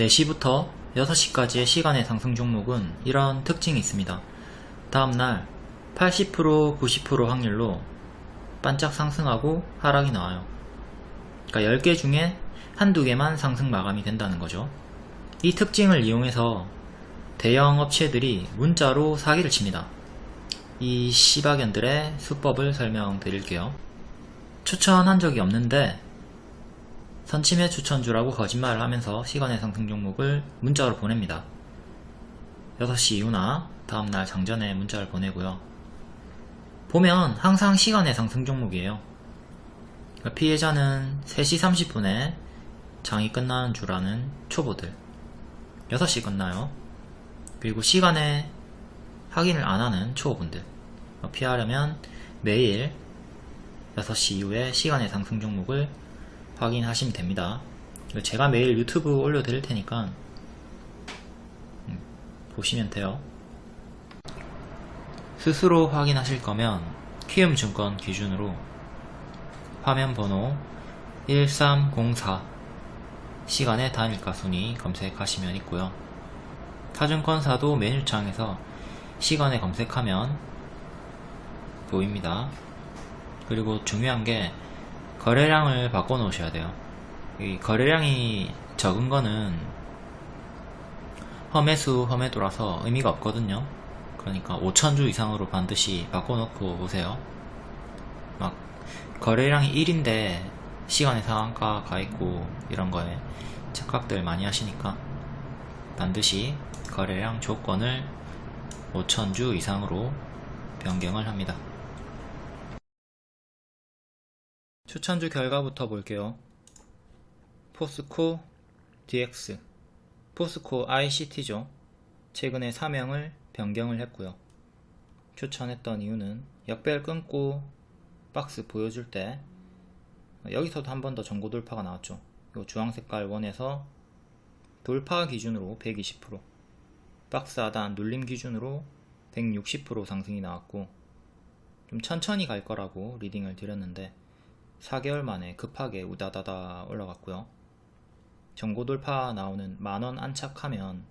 4시부터 6시까지의 시간의 상승 종목은 이런 특징이 있습니다. 다음날 80% 90% 확률로 반짝 상승하고 하락이 나와요. 그러니까 10개 중에 한두 개만 상승 마감이 된다는 거죠. 이 특징을 이용해서 대형 업체들이 문자로 사기를 칩니다. 이 시바견들의 수법을 설명드릴게요. 추천한 적이 없는데 선침해 추천주라고 거짓말을 하면서 시간의 상승 종목을 문자로 보냅니다. 6시 이후나 다음날 장전에 문자를 보내고요. 보면 항상 시간의 상승 종목이에요. 그러니까 피해자는 3시 30분에 장이 끝나는 줄 아는 초보들 6시 끝나요. 그리고 시간에 확인을 안 하는 초보분들 피하려면 매일 6시 이후에 시간의 상승 종목을 확인하시면 됩니다. 제가 매일 유튜브 올려드릴 테니까 음, 보시면 돼요. 스스로 확인하실 거면 키움증권 기준으로 화면 번호 1304 시간의 단일가 순위 검색하시면 있고요. 타증권사도 메뉴창에서 시간에 검색하면 보입니다. 그리고 중요한 게 거래량을 바꿔 놓으셔야 돼요. 이 거래량이 적은 거는 험해수 험해도라서 의미가 없거든요. 그러니까 5천주 이상으로 반드시 바꿔 놓고 오세요. 막 거래량이 1인데 시간의 상한가 가 있고 이런 거에 착각들 많이 하시니까 반드시 거래량 조건을 5천주 이상으로 변경을 합니다. 추천주 결과부터 볼게요. 포스코 DX 포스코 ICT죠. 최근에 사명을 변경을 했고요. 추천했던 이유는 역배를 끊고 박스 보여줄 때 여기서도 한 번 더 전고 돌파가 나왔죠. 이 주황색깔 원에서 돌파 기준으로 120% 박스 하단 눌림 기준으로 160% 상승이 나왔고 좀 천천히 갈 거라고 리딩을 드렸는데 4개월 만에 급하게 우다다다 올라갔고요. 전고 돌파 나오는 만원 안착하면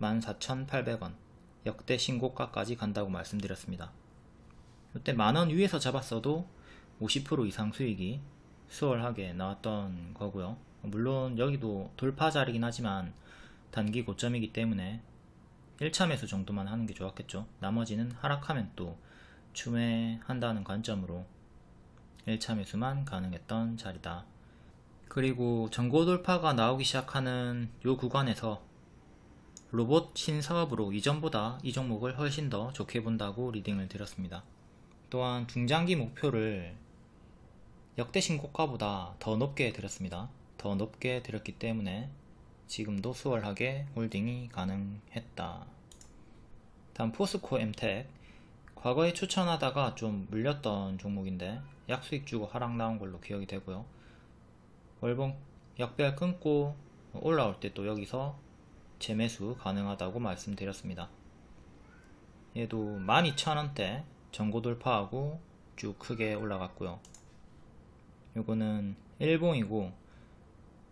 14,800원 역대 신고가까지 간다고 말씀드렸습니다. 이때 만원 위에서 잡았어도 50% 이상 수익이 수월하게 나왔던 거고요. 물론 여기도 돌파 자리긴 하지만 단기 고점이기 때문에 1차 매수 정도만 하는 게 좋았겠죠. 나머지는 하락하면 또 추매한다는 관점으로 1차 매수만 가능했던 자리다. 그리고 전고 돌파가 나오기 시작하는 요 구간에서 로봇 신사업으로 이전보다 이 종목을 훨씬 더 좋게 본다고 리딩을 드렸습니다. 또한 중장기 목표를 역대 신고가보다 더 높게 드렸습니다. 더 높게 드렸기 때문에 지금도 수월하게 홀딩이 가능했다. 다음 포스코 엠텍 과거에 추천하다가 좀 물렸던 종목인데 약수익 주고 하락 나온 걸로 기억이 되고요. 월봉 역별 끊고 올라올 때 또 여기서 재매수 가능하다고 말씀드렸습니다. 얘도 12,000원대 전고 돌파하고 쭉 크게 올라갔고요. 요거는 일봉이고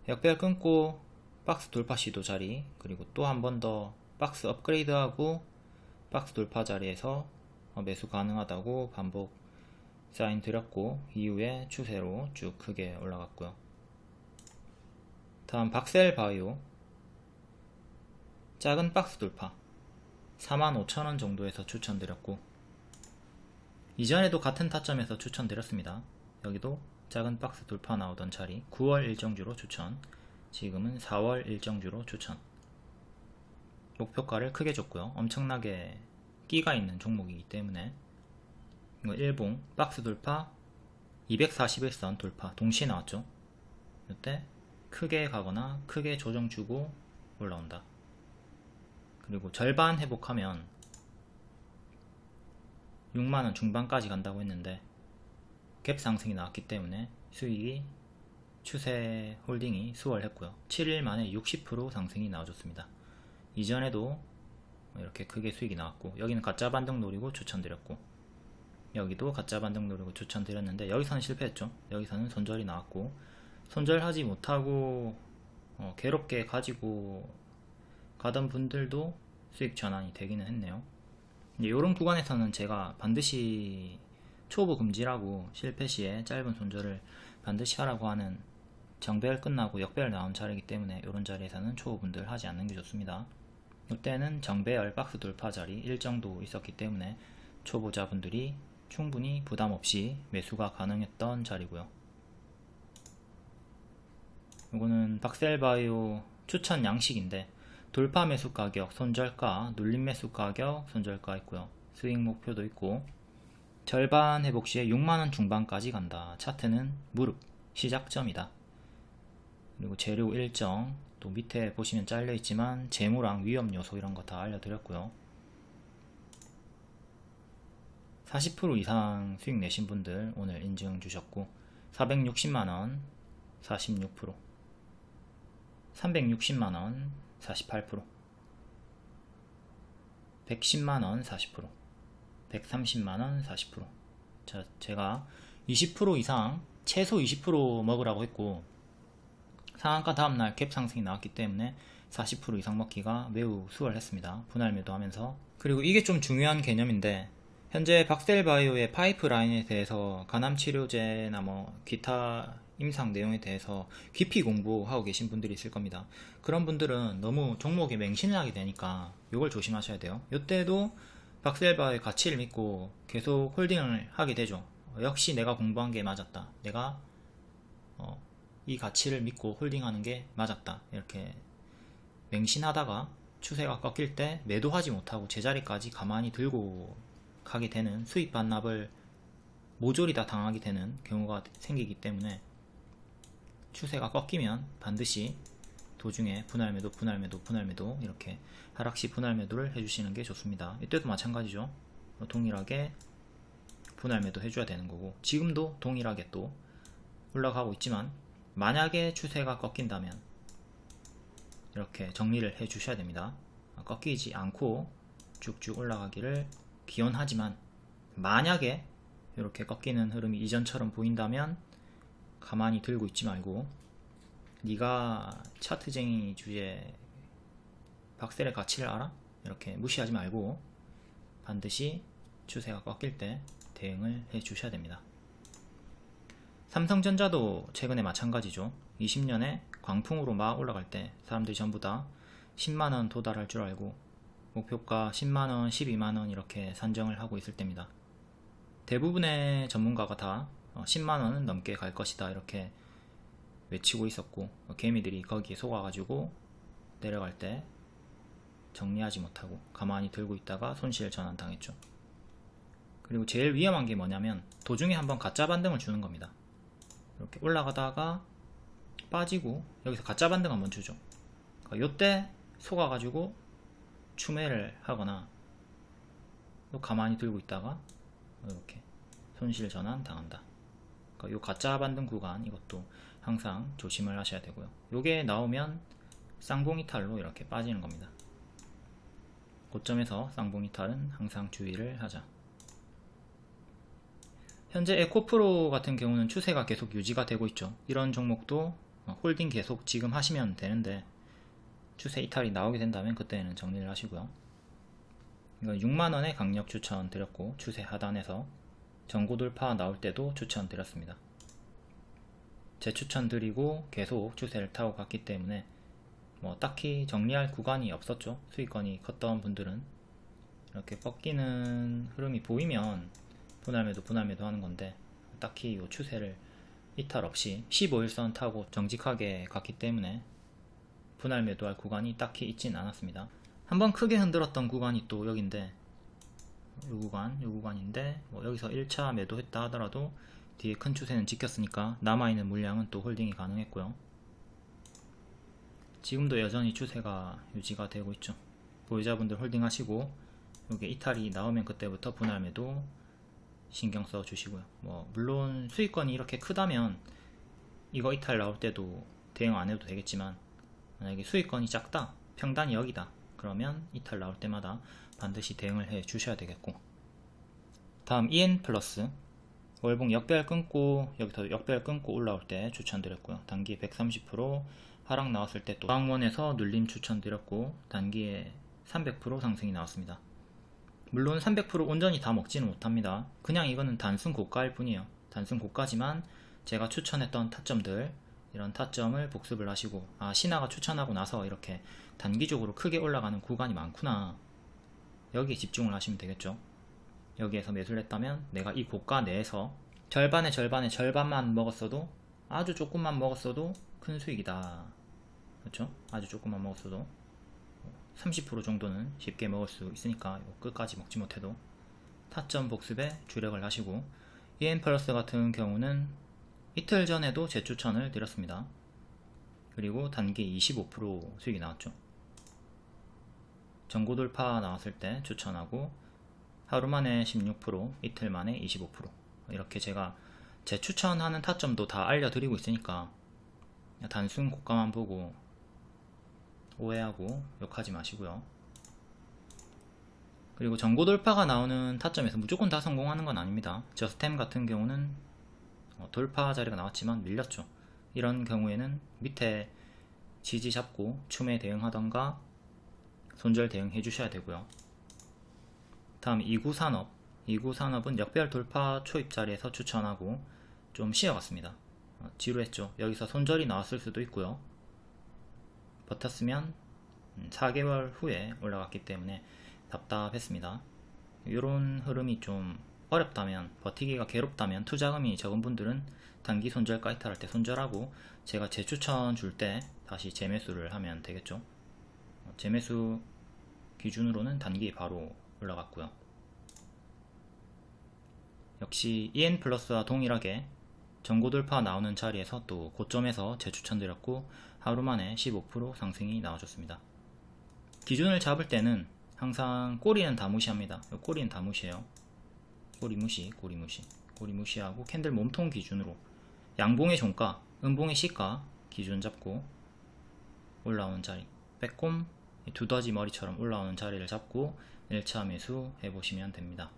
역별 끊고 박스 돌파 시도 자리 그리고 또 한 번 더 박스 업그레이드하고 박스 돌파 자리에서 매수 가능하다고 반복 사인 드렸고 이후에 추세로 쭉 크게 올라갔고요. 다음 박셀 바이오 작은 박스 돌파 45,000원 정도에서 추천드렸고 이전에도 같은 타점에서 추천드렸습니다. 여기도 작은 박스 돌파 나오던 자리 9월 일정주로 추천 지금은 4월 일정주로 추천 목표가를 크게 줬고요. 엄청나게 끼가 있는 종목이기 때문에 일봉 박스 돌파 241선 돌파 동시에 나왔죠? 이때 크게 가거나 크게 조정 주고 올라온다. 그리고 절반 회복하면 6만원 중반까지 간다고 했는데 갭 상승이 나왔기 때문에 수익이 추세 홀딩이 수월했고요. 7일 만에 60% 상승이 나와줬습니다. 이전에도 이렇게 크게 수익이 나왔고 여기는 가짜 반등 노리고 추천드렸고 여기도 가짜 반등 노리고 추천드렸는데 여기서는 실패했죠 여기서는 손절이 나왔고 손절하지 못하고 어, 괴롭게 가지고 가던 분들도 수익 전환이 되기는 했네요 이런 구간에서는 제가 반드시 초보 금지라고 실패 시에 짧은 손절을 반드시 하라고 하는 정배열 끝나고 역배열 나온 자리이기 때문에 이런 자리에서는 초보분들 하지 않는 게 좋습니다. 이때는 정배열 박스 돌파 자리 일정도 있었기 때문에 초보자분들이 충분히 부담 없이 매수가 가능했던 자리고요. 이거는 박셀바이오 추천 양식인데 돌파 매수 가격, 손절가, 눌림 매수 가격, 손절가 있고요. 스윙 목표도 있고 절반 회복 시에 6만원 중반까지 간다. 차트는 무릎, 시작점이다. 그리고 재료 일정, 또 밑에 보시면 잘려 있지만 재무랑 위험 요소 이런 거 다 알려드렸고요. 40% 이상 수익 내신 분들 오늘 인증 주셨고 460만원 46% 360만원 48% 110만원 40% 130만원 40% 자, 제가 20% 이상 최소 20% 먹으라고 했고 상한가 다음날 갭 상승이 나왔기 때문에 40% 이상 먹기가 매우 수월했습니다. 분할 매도하면서. 그리고 이게 좀 중요한 개념인데 현재 박셀바이오의 파이프라인에 대해서 간암치료제나 뭐 기타 임상 내용에 대해서 깊이 공부하고 계신 분들이 있을 겁니다. 그런 분들은 너무 종목에 맹신을 하게 되니까 이걸 조심하셔야 돼요. 이때도 박셀바의 가치를 믿고 계속 홀딩을 하게 되죠. 역시 내가 공부한 게 맞았다. 내가 어, 이 가치를 믿고 홀딩하는 게 맞았다. 이렇게 맹신하다가 추세가 꺾일 때 매도하지 못하고 제자리까지 가만히 들고 가게 되는 수익 반납을 모조리 다 당하게 되는 경우가 생기기 때문에 추세가 꺾이면 반드시 도중에 분할매도 분할매도 분할매도 이렇게 하락시 분할매도를 해주시는 게 좋습니다. 이때도 마찬가지죠. 동일하게 분할매도 해줘야 되는 거고 지금도 동일하게 또 올라가고 있지만 만약에 추세가 꺾인다면 이렇게 정리를 해 주셔야 됩니다. 꺾이지 않고 쭉쭉 올라가기를 기원하지만 만약에 이렇게 꺾이는 흐름이 이전처럼 보인다면 가만히 들고 있지 말고 네가 차트쟁이 주제 박셀의 가치를 알아? 이렇게 무시하지 말고 반드시 추세가 꺾일 때 대응을 해 주셔야 됩니다. 삼성전자도 최근에 마찬가지죠. 20년에 광풍으로 막 올라갈 때 사람들이 전부 다 10만원 도달할 줄 알고 목표가 10만원, 12만원 이렇게 산정을 하고 있을 때입니다. 대부분의 전문가가 다 10만원은 어, 넘게 갈 것이다 이렇게 외치고 있었고 어, 개미들이 거기에 속아가지고 내려갈 때 정리하지 못하고 가만히 들고 있다가 손실 전환 당했죠. 그리고 제일 위험한 게 뭐냐면 도중에 한번 가짜 반등을 주는 겁니다. 이렇게 올라가다가 빠지고 여기서 가짜 반등 한번 주죠. 그러니까 요때 속아가지고 추매를 하거나 또 가만히 들고 있다가 이렇게 손실 전환 당한다. 그러니까 요 가짜 반등 구간 이것도 항상 조심을 하셔야 되고요. 요게 나오면 쌍봉이탈로 이렇게 빠지는 겁니다. 고점에서 쌍봉이탈은 항상 주의를 하자. 현재 에코프로 같은 경우는 추세가 계속 유지가 되고 있죠. 이런 종목도 홀딩 계속 지금 하시면 되는데 추세 이탈이 나오게 된다면 그때는 정리를 하시고요 이건 6만원의 강력 추천 드렸고 추세 하단에서 전고 돌파 나올 때도 추천 드렸습니다. 재추천 드리고 계속 추세를 타고 갔기 때문에 뭐 딱히 정리할 구간이 없었죠. 수익권이 컸던 분들은 이렇게 꺾이는 흐름이 보이면 분할매도 분할매도 하는 건데 딱히 이 추세를 이탈 없이 15일선 타고 정직하게 갔기 때문에 분할 매도 할 구간이 딱히 있진 않았습니다. 한번 크게 흔들었던 구간이 또 여긴데 요 구간, 요 구간인데 뭐 여기서 1차 매도했다 하더라도 뒤에 큰 추세는 지켰으니까 남아있는 물량은 또 홀딩이 가능했고요. 지금도 여전히 추세가 유지가 되고 있죠. 보유자분들 홀딩 하시고 이게 이탈이 나오면 그때부터 분할 매도 신경 써 주시고요. 뭐 물론 수익권이 이렇게 크다면 이거 이탈 나올 때도 대응 안 해도 되겠지만 만약에 수익권이 작다, 평단이 여기다 그러면 이탈 나올 때마다 반드시 대응을 해 주셔야 되겠고 다음 EN 플러스 월봉 역배열 끊고 여기서 역배열 끊고 올라올 때 추천드렸고요 단기 130% 하락 나왔을 때또 방원에서 눌림 추천드렸고 단기에 300% 상승이 나왔습니다. 물론 300% 온전히 다 먹지는 못합니다. 그냥 이거는 단순 고가일 뿐이에요. 단순 고가지만 제가 추천했던 타점들 이런 타점을 복습을 하시고 아 신화가 추천하고 나서 이렇게 단기적으로 크게 올라가는 구간이 많구나 여기에 집중을 하시면 되겠죠. 여기에서 매수를 했다면 내가 이 고가 내에서 절반의 절반의 절반만 먹었어도 아주 조금만 먹었어도 큰 수익이다. 그렇죠? 아주 조금만 먹었어도 30% 정도는 쉽게 먹을 수 있으니까 끝까지 먹지 못해도 타점 복습에 주력을 하시고 EN 플러스 같은 경우는 이틀 전에도 재추천을 드렸습니다. 그리고 단기 25% 수익이 나왔죠. 전고 돌파 나왔을 때 추천하고 하루 만에 16% 이틀 만에 25% 이렇게 제가 제 추천하는 타점도 다 알려드리고 있으니까 단순 고가만 보고 오해하고 욕하지 마시고요. 그리고 전고 돌파가 나오는 타점에서 무조건 다 성공하는 건 아닙니다. 저스템 같은 경우는 어, 돌파 자리가 나왔지만 밀렸죠. 이런 경우에는 밑에 지지 잡고 춤에 대응하던가 손절 대응해 주셔야 되고요. 다음 2구 산업 2구 산업은 역별 돌파 초입 자리에서 추천하고 좀 쉬어갔습니다. 어, 지루했죠. 여기서 손절이 나왔을 수도 있고요. 버텼으면 4개월 후에 올라갔기 때문에 답답했습니다. 이런 흐름이 좀 어렵다면 버티기가 괴롭다면 투자금이 적은 분들은 단기 손절 가이탈할 때 손절하고 제가 재추천 줄 때 다시 재매수를 하면 되겠죠. 어, 재매수 기준으로는 단기 바로 올라갔고요. 역시 EN 플러스와 동일하게 전고 돌파 나오는 자리에서 또 고점에서 재추천 드렸고 하루 만에 15% 상승이 나와줬습니다. 기준을 잡을 때는 항상 꼬리는 다 무시합니다. 꼬리는 다 무시해요. 꼬리 무시, 꼬리 무시, 꼬리 무시하고 캔들 몸통 기준으로 양봉의 종가, 음봉의 시가 기준 잡고 올라오는 자리, 빼꼼 두더지 머리처럼 올라오는 자리를 잡고 1차 매수 해보시면 됩니다.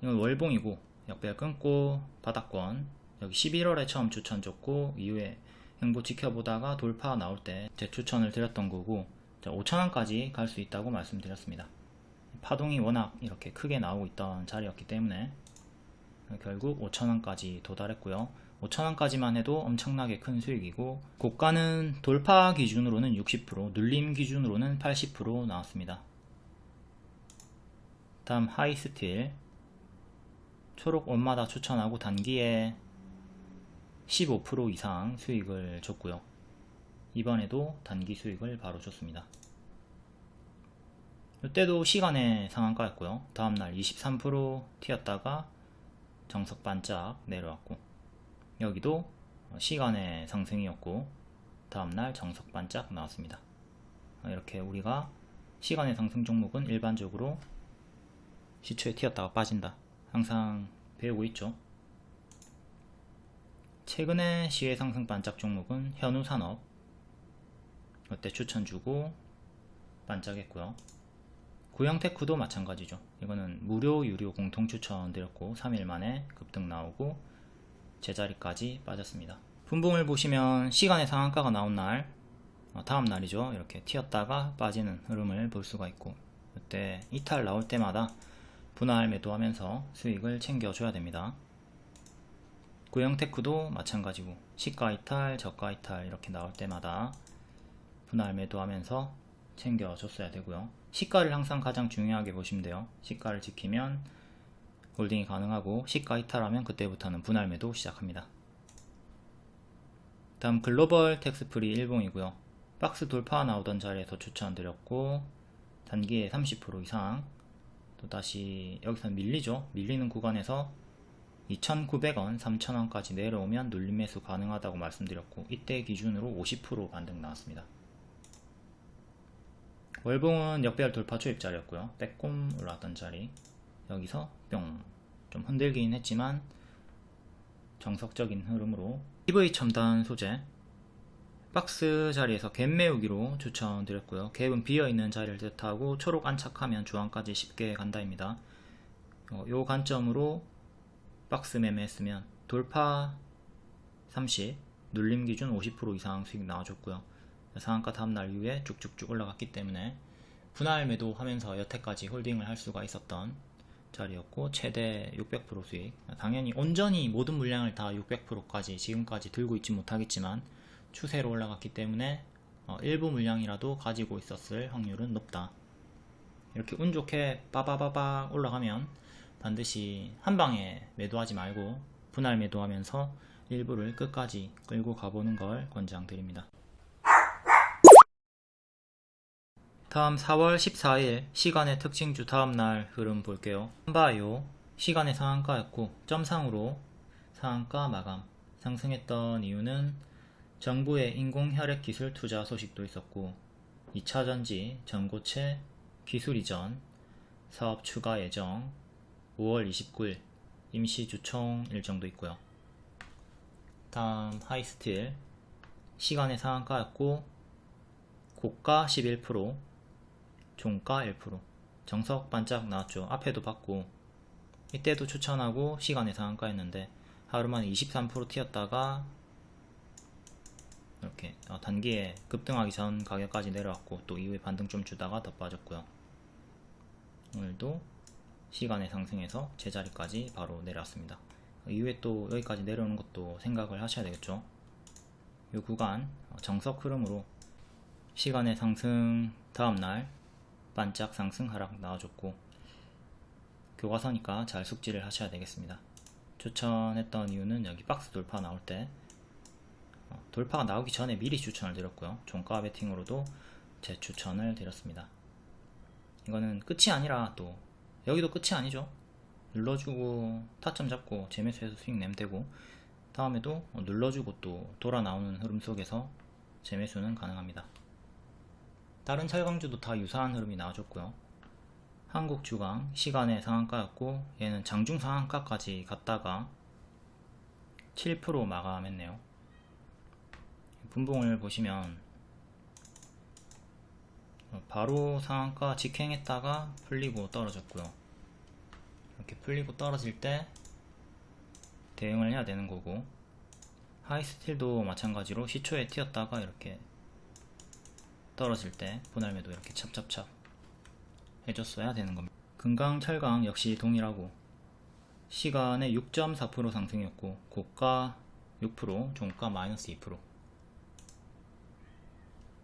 이건 월봉이고 역배열 끊고 바닥권 여기 11월에 처음 추천 줬고 이후에 행보 지켜보다가 돌파 나올 때 재추천을 드렸던 거고 5천원까지 갈 수 있다고 말씀드렸습니다. 파동이 워낙 이렇게 크게 나오고 있던 자리였기 때문에 결국 5천원까지 도달했고요. 5천원까지만 해도 엄청나게 큰 수익이고 고가는 돌파 기준으로는 60% 눌림 기준으로는 80% 나왔습니다. 다음 하이스틸 초록 원마다 추천하고 단기에 15% 이상 수익을 줬고요. 이번에도 단기 수익을 바로 줬습니다. 이때도 시간의 상한가였고요. 다음날 23% 튀었다가 정석 반짝 내려왔고 여기도 시간의 상승이었고 다음날 정석 반짝 나왔습니다. 이렇게 우리가 시간의 상승 종목은 일반적으로 시초에 튀었다가 빠진다. 항상 배우고 있죠. 최근에 시외 상승 반짝 종목은 현우산업 이때 추천 주고 반짝했고요. 구형테크도 마찬가지죠. 이거는 무료 유료 공통 추천 드렸고 3일 만에 급등 나오고 제자리까지 빠졌습니다. 분봉을 보시면 시간의 상한가가 나온 날 어, 다음 날이죠. 이렇게 튀었다가 빠지는 흐름을 볼 수가 있고 이때 이탈 나올 때마다 분할 매도하면서 수익을 챙겨줘야 됩니다. 구형테크도 마찬가지고 시가 이탈, 저가 이탈 이렇게 나올 때마다 분할 매도하면서 챙겨줬어야 되고요. 시가를 항상 가장 중요하게 보시면 돼요. 시가를 지키면 홀딩이 가능하고 시가 이탈하면 그때부터는 분할 매도 시작합니다. 다음 글로벌 텍스프리 일봉이고요. 박스 돌파 나오던 자리에서 추천드렸고 단기에 30% 이상 또 다시 여기서 밀리죠. 밀리는 구간에서 2,900원, 3,000원까지 내려오면 눌림 매수 가능하다고 말씀드렸고 이때 기준으로 50% 반등 나왔습니다. 월봉은 역배열 돌파 초입자리였고요. 빼꼼 올라왔던 자리 여기서 뿅 좀 흔들긴 했지만 정석적인 흐름으로 EV 첨단 소재 박스 자리에서 갭 메우기로 추천드렸고요. 갭은 비어있는 자리를 뜻하고 초록 안착하면 주황까지 쉽게 간다입니다. 어, 요 관점으로 박스 매매했으면 돌파 30, 눌림 기준 50% 이상 수익 나와줬고요. 상한가 다음날 이후에 쭉쭉쭉 올라갔기 때문에 분할 매도하면서 여태까지 홀딩을 할 수가 있었던 자리였고 최대 600% 수익 당연히 온전히 모든 물량을 다 600%까지 지금까지 들고 있지 못하겠지만 추세로 올라갔기 때문에 어, 일부 물량이라도 가지고 있었을 확률은 높다 이렇게 운 좋게 빠바바바 올라가면 반드시 한 방에 매도하지 말고 분할 매도하면서 일부를 끝까지 끌고 가보는 걸 권장드립니다. 다음 4월 14일 시간의 특징주 다음날 흐름 볼게요. 한바이오 시간의 상한가였고 점상으로 상한가 마감 상승했던 이유는 정부의 인공혈액 기술 투자 소식도 있었고 2차전지 전고체 기술 이전 사업 추가 예정 5월 29일 임시 주총 일정도 있고요. 다음 하이스틸 시간의 상한가였고 고가 11% 종가 1% 정석 반짝 나왔죠. 앞에도 봤고 이때도 추천하고 시간의 상한가였는데 하루 만에 23% 튀었다가 이렇게 어, 단기에 급등하기 전 가격까지 내려왔고 또 이후에 반등 좀 주다가 더 빠졌고요. 오늘도 시간의 상승에서 제자리까지 바로 내려왔습니다. 이후에 또 여기까지 내려오는 것도 생각을 하셔야 되겠죠. 이 구간 어, 정석 흐름으로 시간의 상승 다음날 반짝 상승 하락 나와줬고 교과서니까 잘 숙지를 하셔야 되겠습니다. 추천했던 이유는 여기 박스 돌파 나올 때 어, 돌파가 나오기 전에 미리 추천을 드렸고요. 종가 베팅으로도 제 추천을 드렸습니다. 이거는 끝이 아니라 또 여기도 끝이 아니죠. 눌러주고 타점 잡고 재매수해서 수익 내면 되고 다음에도 눌러주고 또 돌아 나오는 흐름 속에서 재매수는 가능합니다. 다른 철강주도 다 유사한 흐름이 나와줬고요. 한국 주강 시간의 상한가였고 얘는 장중 상한가까지 갔다가 7% 마감했네요. 분봉을 보시면 바로 상한가 직행했다가 풀리고 떨어졌고요. 이렇게 풀리고 떨어질 때 대응을 해야 되는 거고 하이스틸도 마찬가지로 시초에 튀었다가 이렇게 떨어질 때 분할매도 이렇게 찹찹찹 해줬어야 되는 겁니다. 금강, 철강 역시 동일하고 시간에 6.4% 상승이었고 고가 6%, 종가 마이너스 2%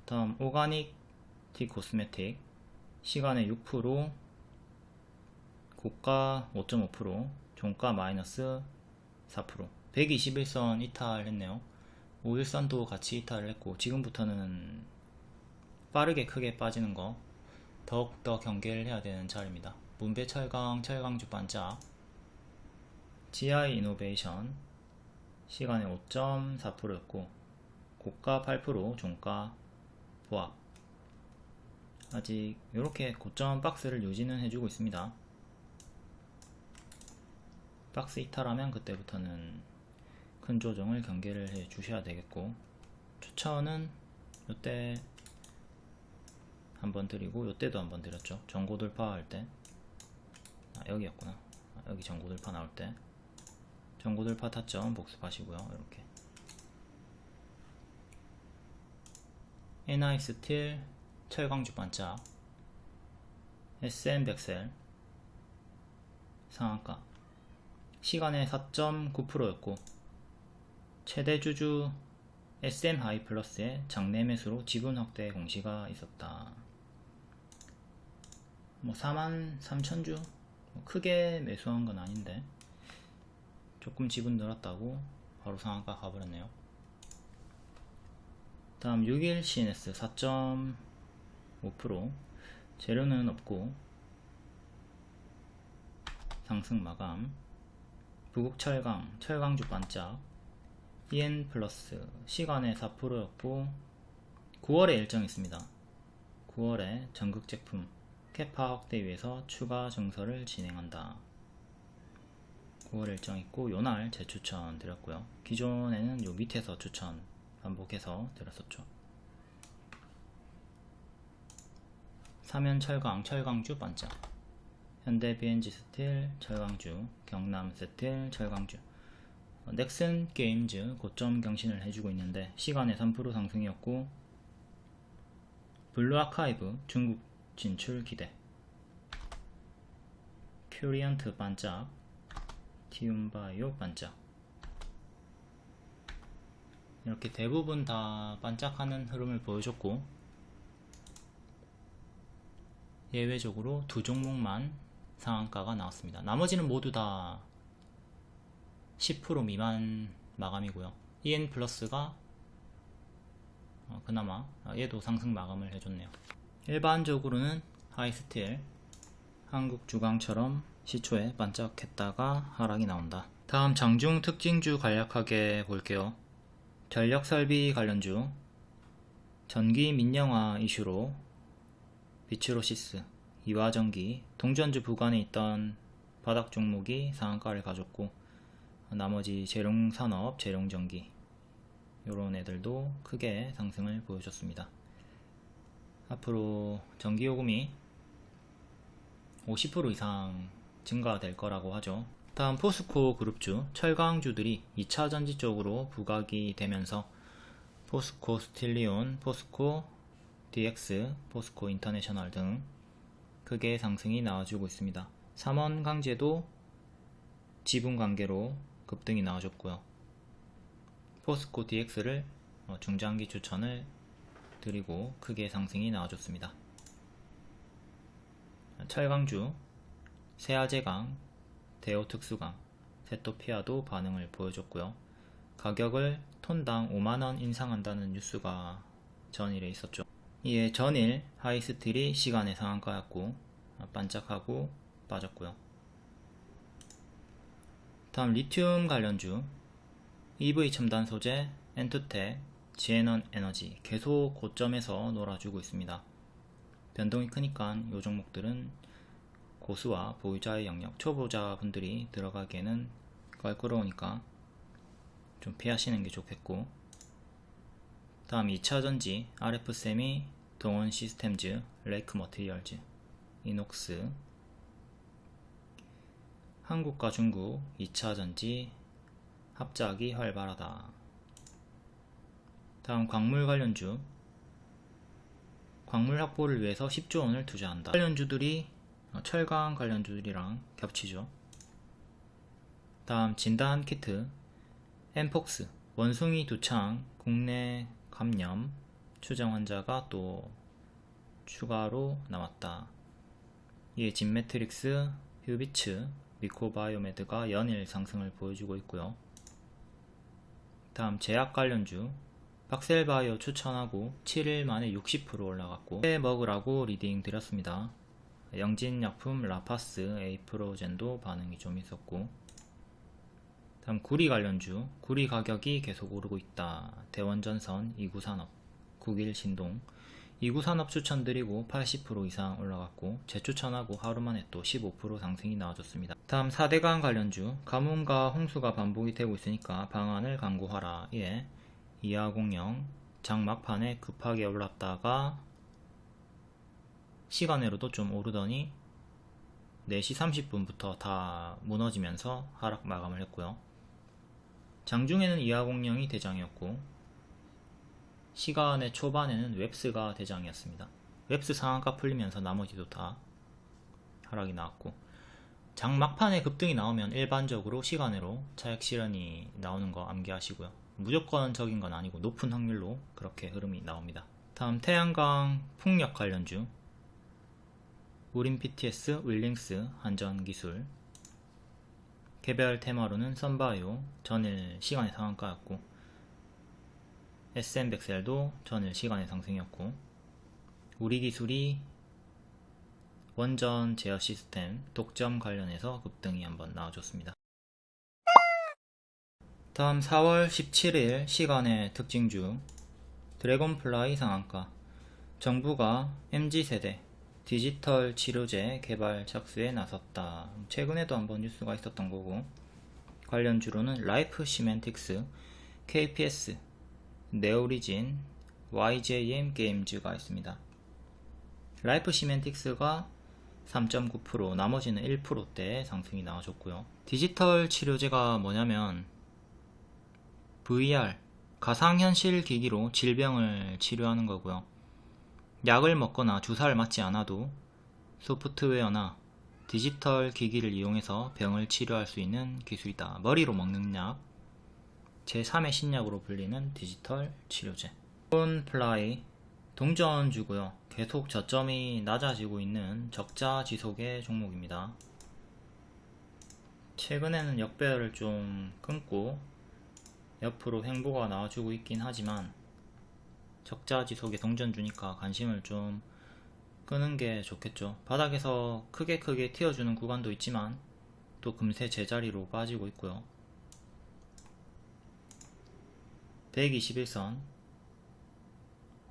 다음 오가닉 티 코스메틱. 시간에 6% 고가 5.5% 종가 마이너스 4% 121선 이탈했네요. 5일선도 같이 이탈을 했고 지금부터는 빠르게 크게 빠지는 거 더욱더 경계를 해야 되는 자리입니다. 문배철강, 철강주 반짝 GI 이노베이션 시간에 5.4%였고 고가 8% 종가 보합 아직 이렇게 고점 박스를 유지는 해주고 있습니다. 박스 이탈하면 그때부터는 큰 조정을 경계를 해 주셔야 되겠고 추천은 이때 한번 드리고 요때도 한번 드렸죠. 전고 돌파 할 때. 아, 여기였구나. 아, 여기 전고 돌파 나올 때. 전고 돌파 타점 복습하시고요. 이렇게. NI 스틸 철강주 반짝. SM 벡셀. 상한가. 시간외 4.9%였고 최대 주주 SM 하이 플러스의 장내 매수로 지분 확대 공시가 있었다. 뭐 4만 3천주? 뭐 크게 매수한 건 아닌데 조금 지분 늘었다고 바로 상한가 가버렸네요. 다음 6일 CNS 4.5% 재료는 없고 상승 마감. 부국 철강 철강주 반짝. EN 플러스 시간에 4%였고 9월에 일정 있습니다. 9월에 전극 제품 캐파 확대 위해서 추가 증설을 진행한다. 9월 일정 있고 요 날 재추천 드렸고요. 기존에는 요 밑에서 추천 반복해서 드렸었죠. 사면 철강, 철강주 반짝 현대 BNG 스틸, 철강주, 경남 스틸, 철강주 어, 넥슨 게임즈 고점 경신을 해주고 있는데 시간외 3% 상승이었고 블루 아카이브 중국 진출 기대 큐리언트 반짝 티움바이오 반짝 이렇게 대부분 다 반짝하는 흐름을 보여줬고 예외적으로 두 종목만 상한가가 나왔습니다. 나머지는 모두 다 10% 미만 마감이고요. EN 플러스가 어, 그나마 얘도 상승 마감을 해줬네요. 일반적으로는 하이스틸 한국 주강처럼 시초에 반짝했다가 하락이 나온다. 다음 장중 특징주 간략하게 볼게요. 전력설비 관련주 전기 민영화 이슈로 비츠로시스, 이화전기, 동전주 부근에 있던 바닥 종목이 상한가를 가졌고 나머지 재룡산업, 재룡전기 이런 애들도 크게 상승을 보여줬습니다. 앞으로 전기요금이 50% 이상 증가될 거라고 하죠. 다음 포스코 그룹주, 철강주들이 2차 전지 쪽으로 부각이 되면서 포스코 스틸리온, 포스코 DX, 포스코 인터내셔널 등 크게 상승이 나와주고 있습니다. 삼원강재도 지분 관계로 급등이 나와줬고요. 포스코 DX를 어, 중장기 추천을 드리고 크게 상승이 나와줬습니다. 철강주, 세아제강, 대호특수강, 세토피아도 반응을 보여줬고요. 가격을 톤당 5만원 인상한다는 뉴스가 전일에 있었죠. 이에 전일 하이스틸이 시간의 상한가였고 반짝하고 빠졌고요. 다음 리튬 관련주 EV 첨단 소재, 엔투텍, 지에넌 에너지 계속 고점에서 놀아주고 있습니다. 변동이 크니까 이 종목들은 고수와 보유자의 영역, 초보자분들이 들어가기에는 껄끄러우니까 좀 피하시는 게 좋겠고 다음 2차전지 RF세미, 동원 시스템즈, 레이크 머티리얼즈, 이녹스 한국과 중국 2차전지 합작이 활발하다. 다음 광물 관련주 광물 확보를 위해서 10조 원을 투자한다. 관련주들이 철강 관련주들이랑 겹치죠. 다음 진단 키트 엠폭스 원숭이 두창 국내 감염 추정 환자가 또 추가로 나왔다. 이에 진매트릭스, 휴비츠, 미코바이오메드가 연일 상승을 보여주고 있고요. 다음 제약 관련주 박셀바이오 추천하고 7일 만에 60% 올라갔고 해 먹으라고 리딩 드렸습니다. 영진약품 라파스 에이프로젠도 반응이 좀 있었고 다음 구리 관련주. 구리 가격이 계속 오르고 있다. 대원전선 2구산업 9일 신동. 2구산업 추천드리고 80% 이상 올라갔고 재추천하고 하루만에 또 15% 상승이 나와줬습니다. 다음 4대강 관련주. 가뭄과 홍수가 반복이 되고 있으니까 방안을 강구하라. 예 이화공영 장막판에 급하게 올랐다가 시간외로도 좀 오르더니 4시 30분부터 다 무너지면서 하락 마감을 했고요 장중에는 이화공영이 대장이었고 시간외 초반에는 웹스가 대장이었습니다. 웹스 상한가 풀리면서 나머지도 다 하락이 나왔고 장 막판에 급등이 나오면 일반적으로 시간외로 차익 실현이 나오는 거 암기하시고요. 무조건적인 건 아니고 높은 확률로 그렇게 흐름이 나옵니다. 다음 태양광 풍력 관련주 우린 PTS, 윌링스, 한전기술 개별 테마로는 썬바이오 전일 시간의 상한가였고 SM백셀도 전일 시간의 상승이었고 우리 기술이 원전 제어 시스템 독점 관련해서 급등이 한번 나와줬습니다. 다음 4월 17일 시간외 특징주 드래곤플라이 상한가 정부가 MZ세대 디지털 치료제 개발 착수에 나섰다. 최근에도 한번 뉴스가 있었던 거고 관련 주로는 라이프 시맨틱스, KPS, 네오리진, YJM 게임즈가 있습니다. 라이프 시맨틱스가 3.9% 나머지는 1%대 상승이 나와줬고요. 디지털 치료제가 뭐냐면 VR 가상현실 기기로 질병을 치료하는 거고요. 약을 먹거나 주사를 맞지 않아도 소프트웨어나 디지털 기기를 이용해서 병을 치료할 수 있는 기술이다. 머리로 먹는 약, 제3의 신약으로 불리는 디지털 치료제. 플라이 동전주고요. 계속 저점이 낮아지고 있는 적자 지속의 종목입니다. 최근에는 역배열을 좀 끊고 옆으로 횡보가 나와주고 있긴 하지만 적자 지속에 동전 주니까 관심을 좀 끄는 게 좋겠죠. 바닥에서 크게 크게 튀어주는 구간도 있지만 또 금세 제자리로 빠지고 있고요. 121선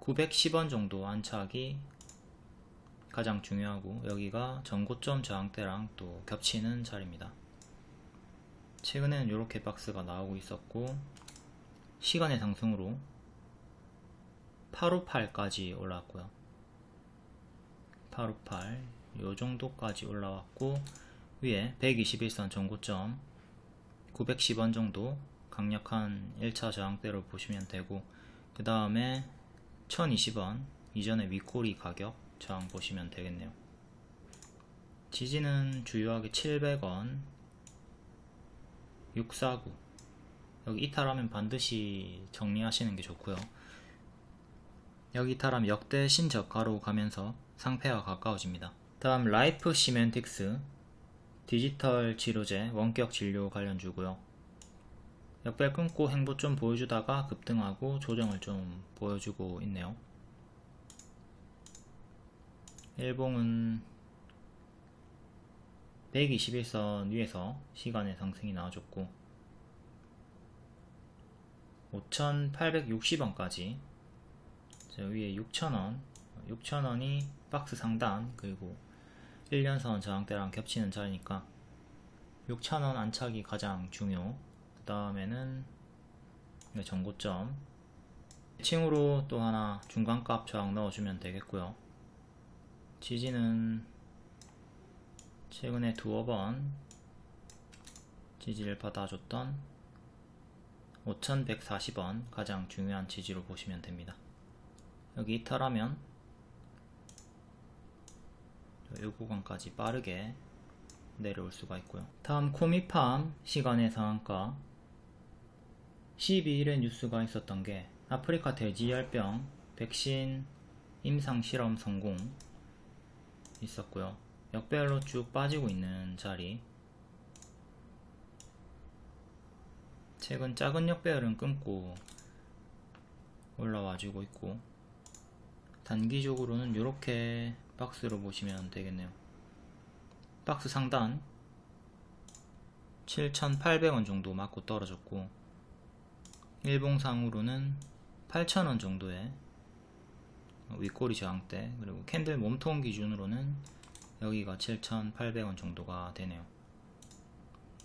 910원 정도 안착이 가장 중요하고 여기가 전고점 저항대랑 또 겹치는 자리입니다. 최근에는 이렇게 박스가 나오고 있었고 시간의 상승으로 858까지 올라왔고요. 858 요정도까지 올라왔고 위에 121선 전고점 910원 정도 강력한 1차 저항대로 보시면 되고 그 다음에 1020원 이전에 윗꼬리 가격 저항 보시면 되겠네요. 지지는 주요하게 700원 649 여기 이탈하면 반드시 정리하시는 게 좋고요. 여기 이탈하면 역대 신저가로 가면서 상폐와 가까워집니다. 다음 라이프 시맨틱스 디지털 치료제 원격 진료 관련 주고요. 역별 끊고 행보 좀 보여주다가 급등하고 조정을 좀 보여주고 있네요. 일봉은 121선 위에서 시간의 상승이 나와줬고 5860원까지. 저 위에 6,000원. 6,000원이 박스 상단 그리고 1년선 저항대랑 겹치는 자리니까 6,000원 안착이 가장 중요. 그 다음에는 전고점. 층으로 또 하나 중간값 저항 넣어주면 되겠고요. 지지는 최근에 두어 번 지지를 받아줬던 5140원 가장 중요한 지지로 보시면 됩니다. 여기 이탈하면 이 구간까지 빠르게 내려올 수가 있고요. 다음 코미팜 시간의 상한가 12일에 뉴스가 있었던 게 아프리카 돼지열병 백신 임상 실험 성공 있었고요. 역배열로 쭉 빠지고 있는 자리 최근 작은 역배열은 끊고 올라와주고 있고 단기적으로는 이렇게 박스로 보시면 되겠네요. 박스 상단 7,800원 정도 맞고 떨어졌고 일봉상으로는 8,000원 정도의 윗꼬리 저항대 그리고 캔들 몸통 기준으로는 여기가 7,800원 정도가 되네요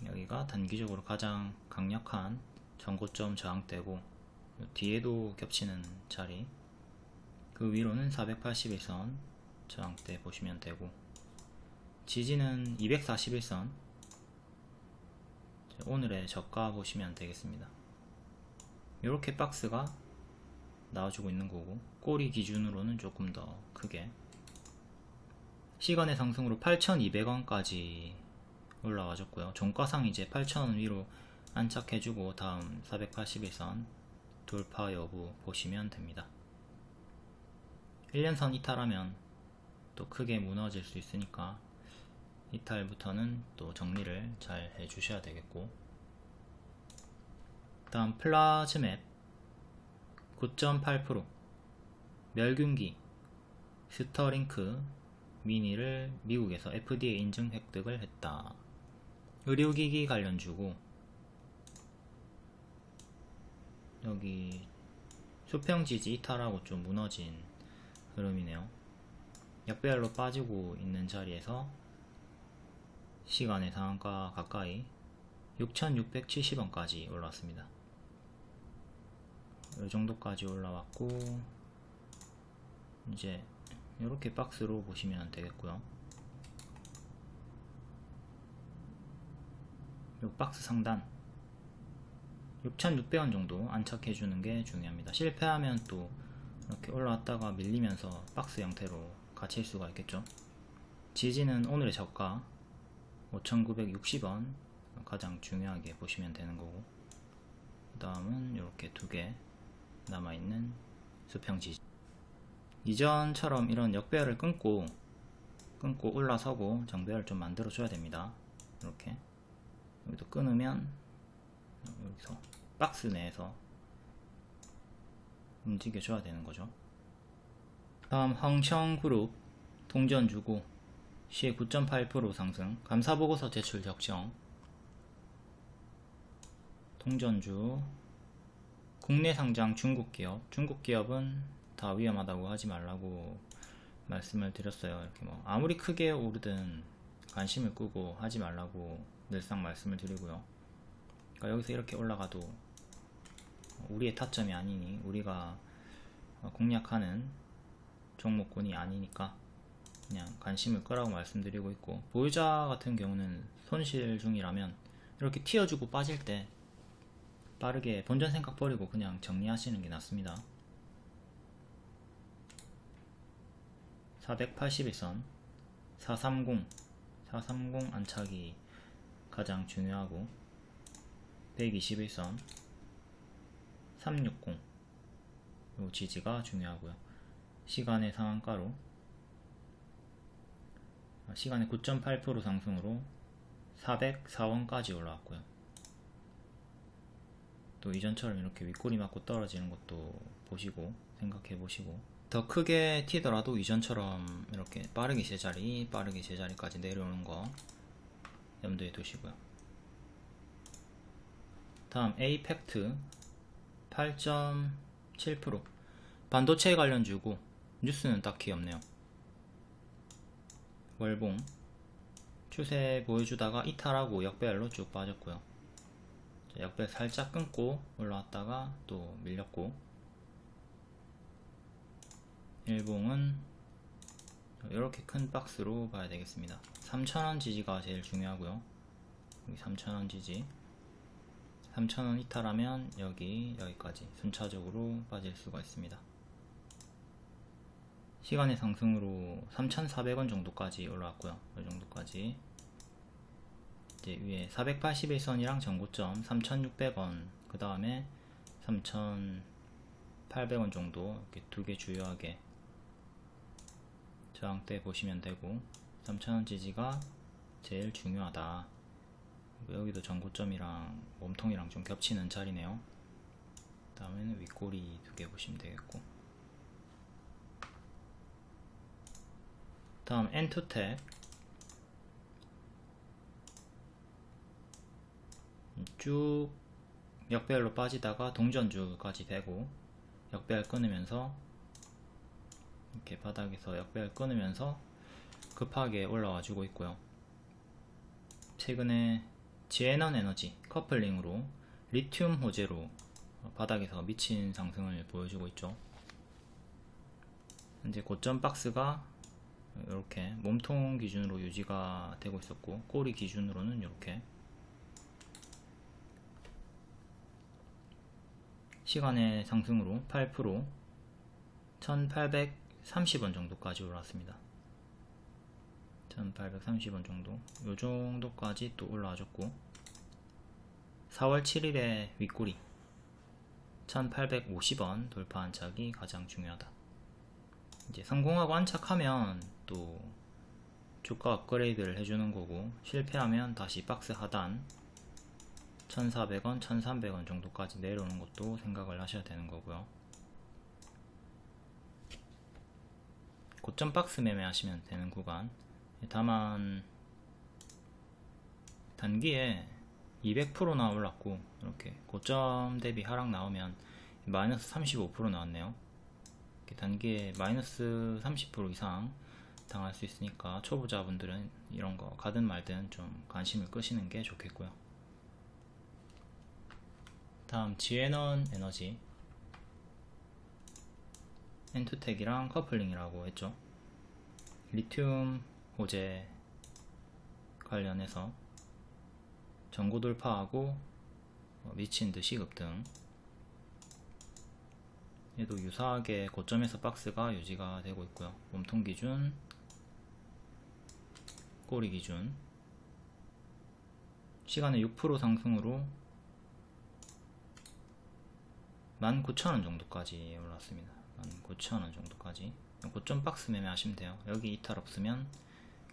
여기가 단기적으로 가장 강력한 전고점 저항대고 뒤에도 겹치는 자리 그 위로는 481선 저항대 보시면 되고 지지는 241선 오늘의 저가 보시면 되겠습니다. 이렇게 박스가 나와주고 있는 거고 꼬리 기준으로는 조금 더 크게. 시간의 상승으로 8,200원까지 올라와줬고요. 종가상 이제 8,000원 위로 안착해주고 다음 480일선 돌파 여부 보시면 됩니다. 1년선 이탈하면 또 크게 무너질 수 있으니까 이탈부터는 또 정리를 잘 해주셔야 되겠고 다음 플라즈맵 9.8% 멸균기 스터링크 미니를 미국에서 FDA 인증 획득을 했다. 의료기기 관련 주고 여기 수평지지 이탈하고 좀 무너진 흐름이네요. 역배열로 빠지고 있는 자리에서 시간의 상한가 가까이 6,670원까지 올라왔습니다. 이 정도까지 올라왔고 이제 이렇게 박스로 보시면 되겠고요 이 박스 상단 6,600원 정도 안착해주는 게 중요합니다. 실패하면 또 이렇게 올라왔다가 밀리면서 박스 형태로 갇힐 수가 있겠죠. 지지는 오늘의 저가 5,960원 가장 중요하게 보시면 되는 거고 그 다음은 이렇게 두 개 남아있는 수평 지지 이전처럼 이런 역배열을 끊고 끊고 올라서고 정배열 좀 만들어 줘야 됩니다 이렇게 여기도 끊으면 여기서 박스 내에서 움직여 줘야 되는 거죠. 다음 황청그룹 동전 주고 시에 9.8% 상승. 감사보고서 제출 적정 동전주. 국내 상장 중국 기업. 중국 기업은 다 위험하다고 하지 말라고 말씀을 드렸어요. 이렇게 뭐 아무리 크게 오르든 관심을 끄고 하지 말라고 늘상 말씀을 드리고요. 그러니까 여기서 이렇게 올라가도 우리의 타점이 아니니 우리가 공략하는 종목군이 아니니까 그냥 관심을 끄라고 말씀드리고 있고 보유자 같은 경우는 손실 중이라면 이렇게 튀어주고 빠질 때 빠르게 본전 생각 버리고 그냥 정리하시는 게 낫습니다. 481선 430 430 안착이 가장 중요하고 121선 360 요 지지가 중요하고요. 시간의 상한가로 시간의 9.8% 상승으로 404원까지 올라왔고요. 또 이전처럼 이렇게 윗꼬리 맞고 떨어지는 것도 보시고 생각해 보시고. 더 크게 튀더라도 이전처럼 이렇게 빠르게 제자리 빠르게 제자리까지 내려오는 거 염두에 두시고요. 다음 에이펙트. 8.7% 반도체 관련 주고 뉴스는 딱히 없네요. 월봉. 추세 보여주다가 이탈하고 역배열로 쭉 빠졌고요. 역배 살짝 끊고 올라왔다가 또 밀렸고. 일봉은 이렇게 큰 박스로 봐야 되겠습니다. 3,000원 지지가 제일 중요하고요. 여기 3,000원 지지. 3,000원 이탈하면 여기 여기까지 순차적으로 빠질 수가 있습니다. 시간의 상승으로 3,400원 정도까지 올라왔고요. 이 정도까지. 이제 위에 481선이랑 전고점 3,600원 그 다음에 3,800원 정도 이렇게 두 개 주요하게 저항대 보시면 되고 3,000원 지지가 제일 중요하다. 여기도 전고점이랑 몸통이랑 좀 겹치는 자리네요. 그 다음에는 윗꼬리 두 개 보시면 되겠고. 다음 엔투텍 쭉 역배열로 빠지다가 동전주까지 되고 역배열 끊으면서 이렇게 바닥에서 역배열 끊으면서 급하게 올라와 주고 있고요. 최근에 지에넌 에너지 커플링으로 리튬 호재로 바닥에서 미친 상승을 보여주고 있죠. 현재 고점 박스가 이렇게 몸통 기준으로 유지가 되고 있었고 꼬리 기준으로는 이렇게. 시간의 상승으로 8% 1830원 정도까지 올라왔습니다. 1830원 정도. 요 정도까지 또 올라와줬고 4월 7일에 윗꼬리 1850원 돌파 안착이 가장 중요하다. 이제 성공하고 안착하면 또 주가 업그레이드를 해주는 거고 실패하면 다시 박스 하단 1400원, 1300원 정도까지 내려오는 것도 생각을 하셔야 되는 거고요 고점 박스 매매 하시면 되는 구간. 다만 단기에 200%나 올랐고 이렇게 고점 대비 하락 나오면 마이너스 35% 나왔네요. 단기에 마이너스 30% 이상 당할 수 있으니까 초보자분들은 이런 거 가든 말든 좀 관심을 끄시는 게 좋겠고요. 다음 지에넌 에너지 엔투텍이랑 커플링이라고 했죠. 리튬 호재 관련해서 전고 돌파하고 어, 미친 듯이 급등. 얘도 유사하게 고점에서 박스가 유지가 되고 있고요. 몸통 기준 꼬리 기준. 시간에 6% 상승으로 19,000원 정도까지 올랐습니다 19,000원 정도까지. 고점 박스 매매 하시면 돼요. 여기 이탈 없으면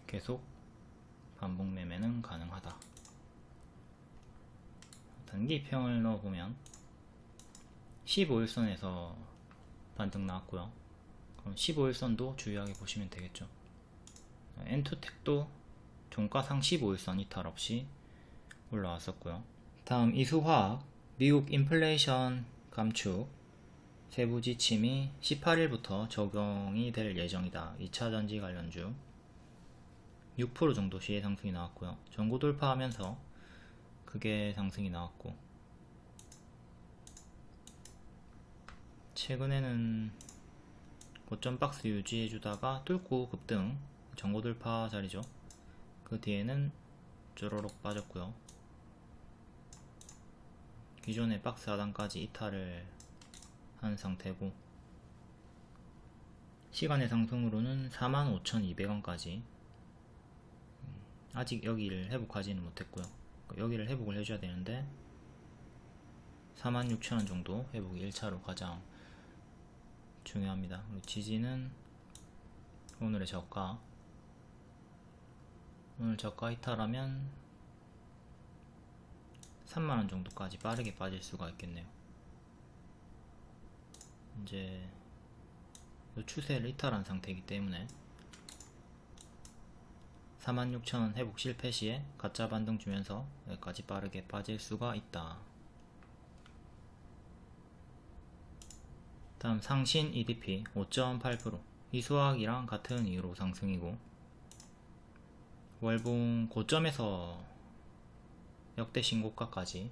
계속 반복 매매는 가능하다. 단기평을 넣어보면 15일선에서 반등 나왔고요. 그럼 15일선도 주의하게 보시면 되겠죠. 엔투텍도 종가상 15일선 이탈 없이 올라왔었고요. 다음 이수화학 미국 인플레이션 감축 세부 지침이 18일부터 적용이 될 예정이다. 2차 전지 관련주 6% 정도 시의 상승이 나왔고요. 전고 돌파하면서 크게 상승이 나왔고 최근에는 고점 박스 유지해주다가 뚫고 급등 전고 돌파 자리죠. 그 뒤에는 쪼로록 빠졌고요. 기존의 박스 하단까지 이탈을 한 상태고 시간의 상승으로는 45,200원까지. 음, 아직 여기를 회복하지는 못했고요. 여기를 회복을 해줘야 되는데 46,000원 정도 회복이 1차로 가장 중요합니다. 지지는 오늘의 저가. 오늘 저가 이탈하면 3만원 정도까지 빠르게 빠질 수가 있겠네요 이제 추세를 이탈한 상태이기 때문에 46,000원 회복 실패 시에 가짜 반등 주면서 여기까지 빠르게 빠질 수가 있다. 다음 상신 EDP 5.8% 이수학이랑 같은 이유로 상승이고 월봉 고점에서 역대 신고가까지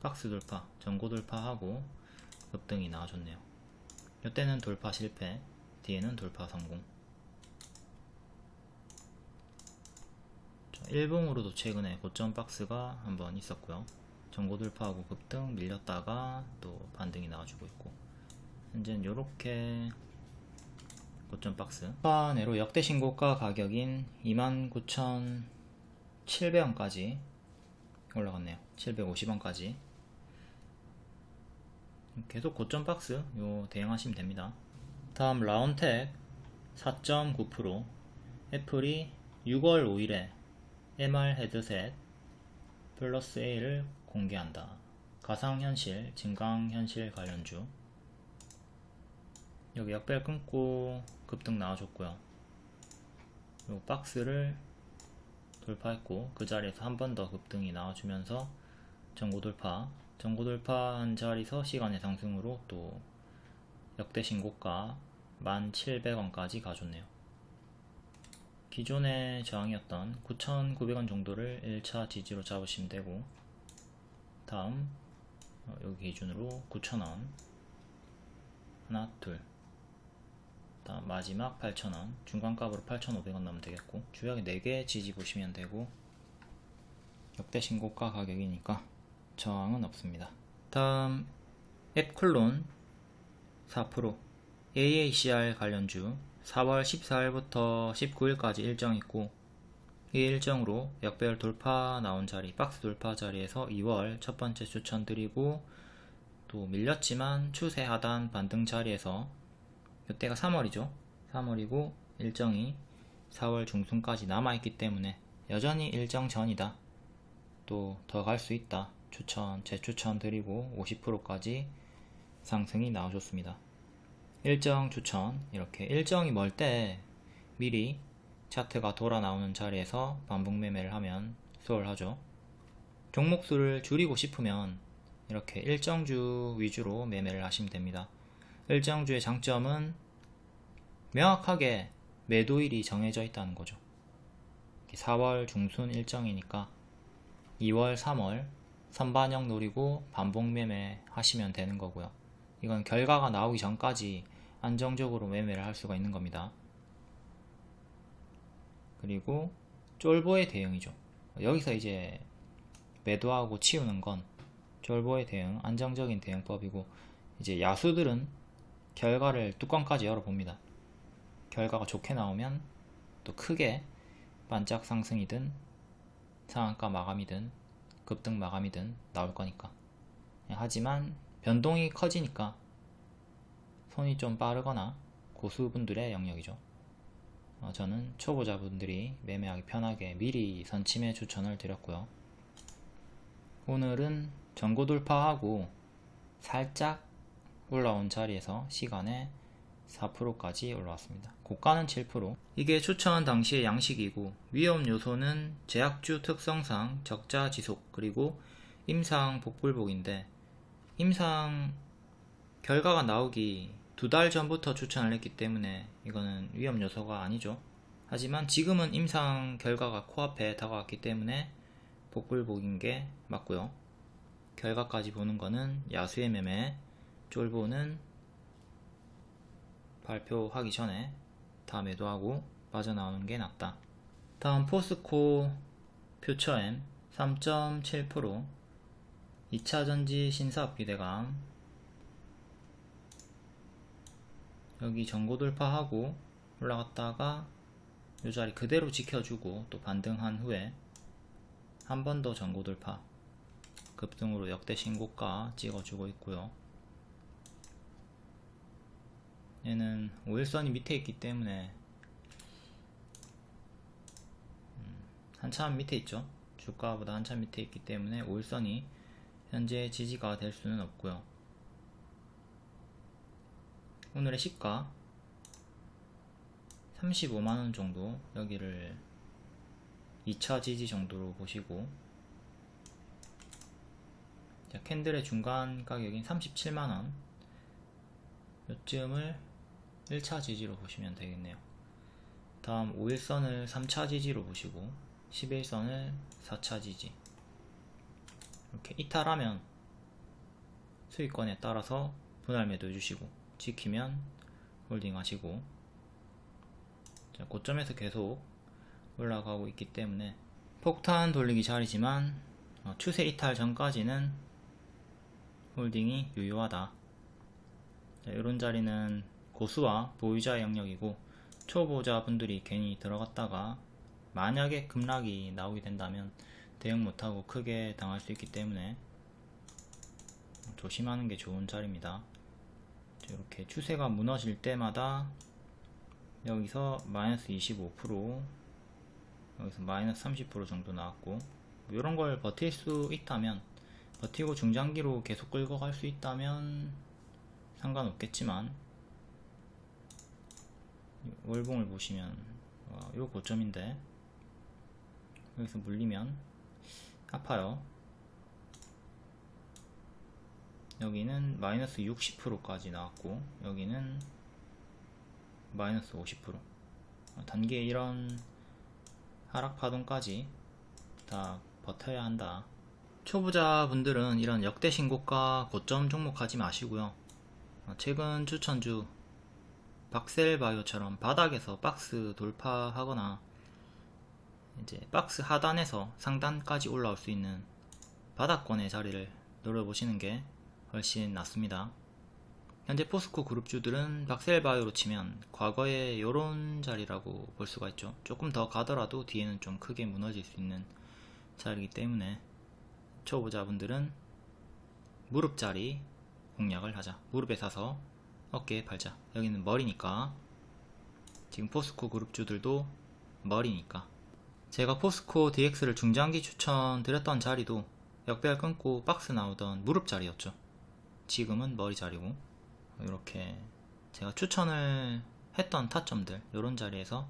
박스 돌파, 전고 돌파하고 급등이 나와줬네요. 이때는 돌파 실패, 뒤에는 돌파 성공. 일봉으로도 최근에 고점 박스가 한번 있었고요. 전고 돌파하고 급등 밀렸다가 또 반등이 나와주고 있고 현재는 이렇게 고점 박스 파내로 역대 신고가 가격인 29,700원까지 올라갔네요 750원까지 계속 고점 박스 요 대응하시면 됩니다. 다음 라운텍 4.9% 애플이 6월 5일에 MR 헤드셋 플러스 A를 공개한다. 가상현실, 증강현실 관련주. 여기 역별 끊고 급등 나와줬고요. 요 박스를 돌파했고 그 자리에서 한 번 더 급등이 나와주면서 전고 돌파 전고 돌파한 자리에서 시간의 상승으로 또 역대 신고가 1700원까지 가줬네요. 기존의 저항이었던 9900원 정도를 1차 지지로 잡으시면 되고 다음 어, 여기 기준으로 9000원. 하나 둘. 다음 마지막 8,000원. 중간값으로 8,500원 넣으면 되겠고 주역에 4개 지지 보시면 되고 역대 신고가 가격이니까 저항은 없습니다. 다음 앱클론 4% AACR 관련주 4월 14일부터 19일까지 일정 있고 이 일정으로 역별 돌파 나온 자리 박스 돌파 자리에서 2월 첫 번째 추천 드리고 또 밀렸지만 추세 하단 반등 자리에서 이때가 3월이죠. 3월이고 일정이 4월 중순까지 남아있기 때문에 여전히 일정 전이다. 또 더 갈 수 있다 추천 재추천 드리고 50%까지 상승이 나와줬습니다. 일정 추천 이렇게. 일정이 멀 때 미리 차트가 돌아 나오는 자리에서 반복 매매를 하면 수월하죠. 종목 수를 줄이고 싶으면 이렇게 일정주 위주로 매매를 하시면 됩니다. 일정주의 장점은 명확하게 매도일이 정해져 있다는 거죠. 4월 중순 일정이니까 2월, 3월 선반영 노리고 반복 매매 하시면 되는 거고요. 이건 결과가 나오기 전까지 안정적으로 매매를 할 수가 있는 겁니다. 그리고 쫄보의 대응이죠. 여기서 이제 매도하고 치우는 건 졸보의 대응, 안정적인 대응법이고 이제 야수들은 결과를 뚜껑까지 열어봅니다. 결과가 좋게 나오면 또 크게 반짝 상승이든 상한가 마감이든 급등 마감이든 나올 거니까. 하지만 변동이 커지니까 손이 좀 빠르거나 고수분들의 영역이죠. 어, 저는 초보자분들이 매매하기 편하게 미리 선침해 추천을 드렸고요. 오늘은 전고 돌파하고 살짝 올라온 자리에서 시간에 4%까지 올라왔습니다. 고가는 7%. 이게 추천 당시의 양식이고 위험 요소는 제약주 특성상 적자 지속 그리고 임상 복불복인데 임상 결과가 나오기 두 달 전부터 추천을 했기 때문에 이거는 위험 요소가 아니죠. 하지만 지금은 임상 결과가 코앞에 다가왔기 때문에 복불복인 게 맞고요. 결과까지 보는 거는 야수의 매매, 쫄보는 발표하기 전에 다 매도하고 빠져나오는 게 낫다. 다음 포스코 퓨처엠 3.7% 2차전지 신사업 기대감 여기 전고 돌파하고 올라갔다가 이 자리 그대로 지켜주고 또 반등한 후에 한 번 더 전고 돌파 급등으로 역대 신고가 찍어주고 있고요 얘는 5일선이 밑에 있기 때문에 음, 한참 밑에 있죠. 주가보다 한참 밑에 있기 때문에 5일선이 현재 지지가 될 수는 없고요. 오늘의 시가 35만원 정도 여기를 2차 지지 정도로 보시고 자, 캔들의 중간 가격인 37만원. 요쯤을 1차 지지로 보시면 되겠네요. 다음 5일선을 3차 지지로 보시고 11선을 4차 지지. 이렇게 이탈하면 수익권에 따라서 분할 매도 해주시고 지키면 홀딩 하시고 자, 고점에서 계속 올라가고 있기 때문에 폭탄 돌리기 자리지만 어, 추세 이탈 전까지는 홀딩이 유효하다. 자, 이런 자리는 고수와 보유자의 영역이고 초보자 분들이 괜히 들어갔다가 만약에 급락이 나오게 된다면 대응 못하고 크게 당할 수 있기 때문에 조심하는 게 좋은 자리입니다. 이렇게 추세가 무너질 때마다 여기서 마이너스 25% 여기서 마이너스 30% 정도 나왔고 이런 걸 버틸 수 있다면 버티고 중장기로 계속 끌고 갈 수 있다면 상관없겠지만 월봉을 보시면 어, 요 고점인데 여기서 물리면 아파요. 여기는 마이너스 60%까지 나왔고 여기는 마이너스 50% 어, 단계 이런 하락 파동까지 다 버텨야 한다. 초보자분들은 이런 역대 신고가 고점 종목 하지 마시고요. 어, 최근 추천주 박셀바이오처럼 바닥에서 박스 돌파하거나 이제 박스 하단에서 상단까지 올라올 수 있는 바닥권의 자리를 노려보시는 게 훨씬 낫습니다. 현재 포스코 그룹주들은 박셀바이오로 치면 과거의 요런 자리라고 볼 수가 있죠. 조금 더 가더라도 뒤에는 좀 크게 무너질 수 있는 자리이기 때문에 초보자분들은 무릎 자리 공략을 하자. 무릎에 사서 어깨에 팔자. 여기는 머리니까 지금 포스코 그룹주들도 머리니까 제가 포스코 DX를 중장기 추천드렸던 자리도 역배열 끊고 박스 나오던 무릎 자리였죠. 지금은 머리 자리고 이렇게 제가 추천을 했던 타점들 이런 자리에서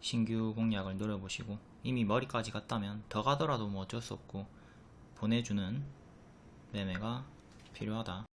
신규 공략을 노려보시고 이미 머리까지 갔다면 더 가더라도 뭐 어쩔 수 없고 보내주는 매매가 필요하다